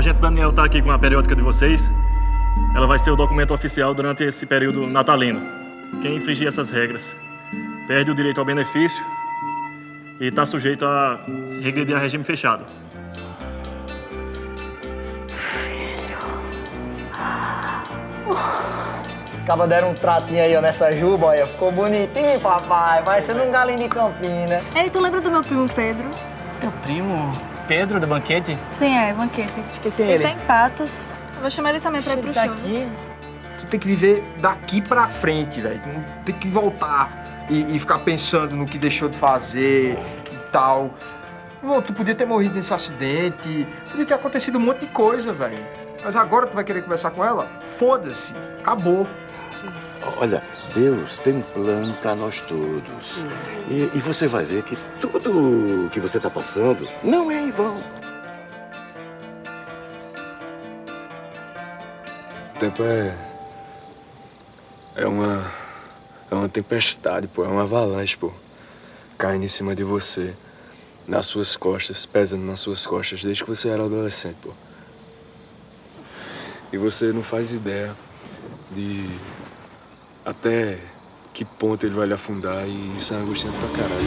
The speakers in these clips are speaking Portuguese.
agente Daniel tá aqui com a periódica de vocês. Ela vai ser o documento oficial durante esse período natalino. Quem infringir essas regras perde o direito ao benefício e está sujeito a regredir a regime fechado. Acaba deram um tratinho aí, ó, nessa juba, olha. Ficou bonitinho, papai. Parecendo um galinho de campina. Ei, tu lembra do meu primo Pedro? Teu primo Pedro do banquete? Sim, é, banquete. que tem ele? ele? tá em Patos. Eu vou chamar ele também pra ir pro tá show. aqui. Tu tem que viver daqui pra frente, velho. Tu não Tem que voltar e, e ficar pensando no que deixou de fazer e tal. Tu podia ter morrido nesse acidente, podia ter acontecido um monte de coisa, velho. Mas agora tu vai querer conversar com ela? Foda-se, acabou. Olha, Deus tem um plano para nós todos. E, e você vai ver que tudo que você está passando não é em vão. O tempo é. É uma. É uma tempestade, pô. É uma avalanche, pô. Caindo em cima de você. Nas suas costas, pesando nas suas costas, desde que você era adolescente, pô. E você não faz ideia de. Até que ponto ele vai lhe afundar e isso é angustiante pra caralho.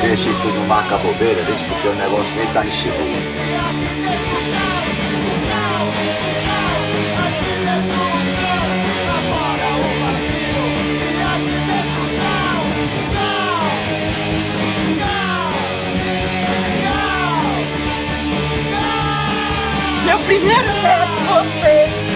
Deixa que não marca bobeira, deixa porque o negócio nem tá enxergando. Meu primeiro neto, você!